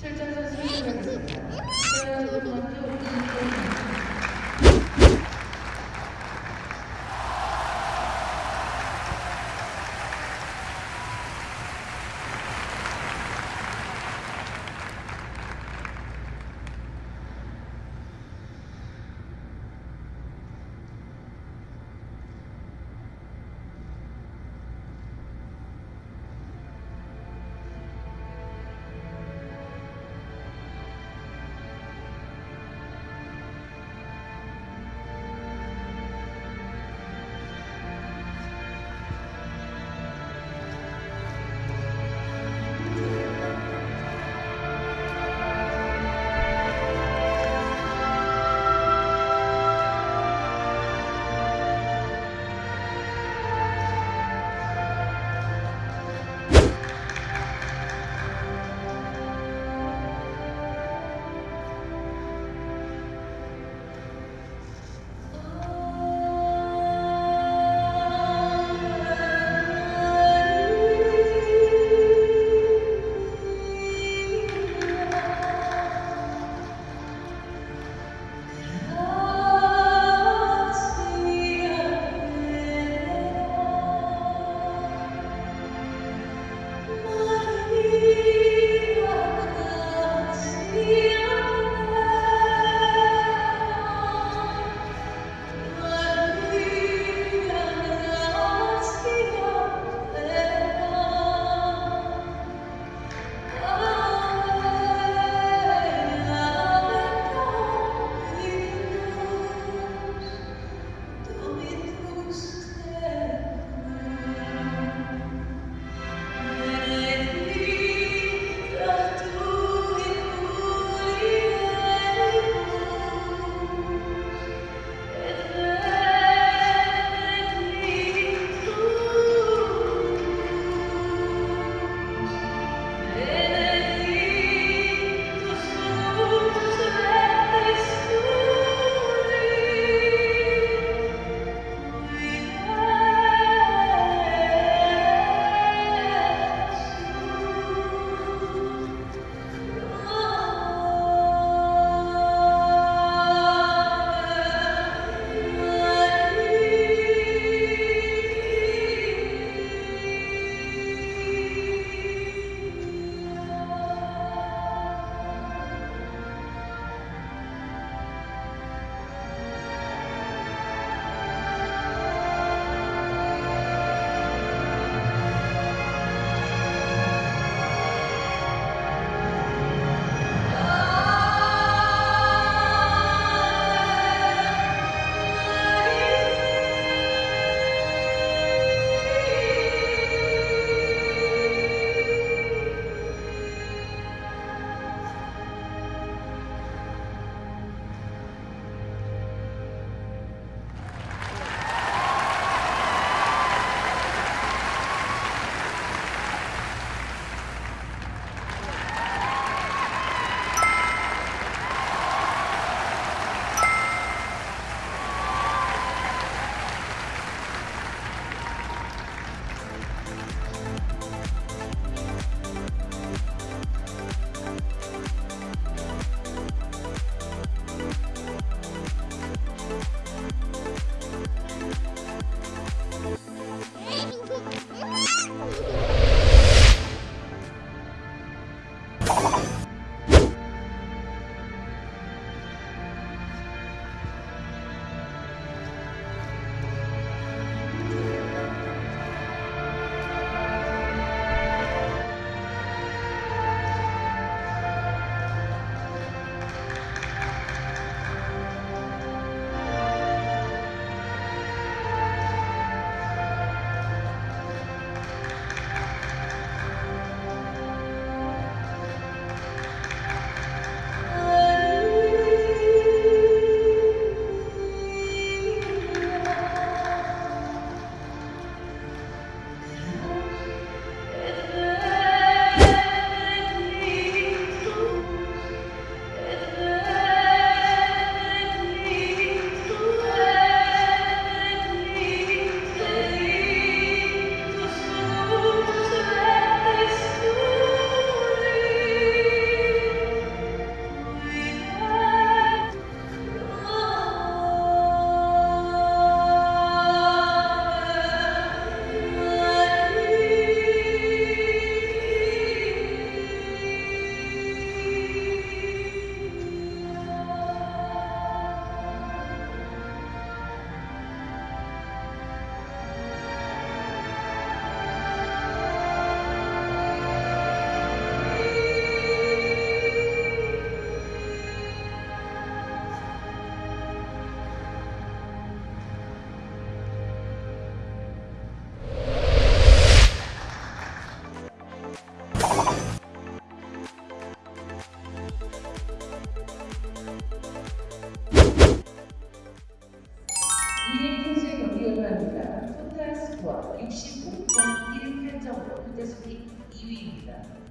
7차선 수행하 65.18점으로 현재 순위 2위입니다.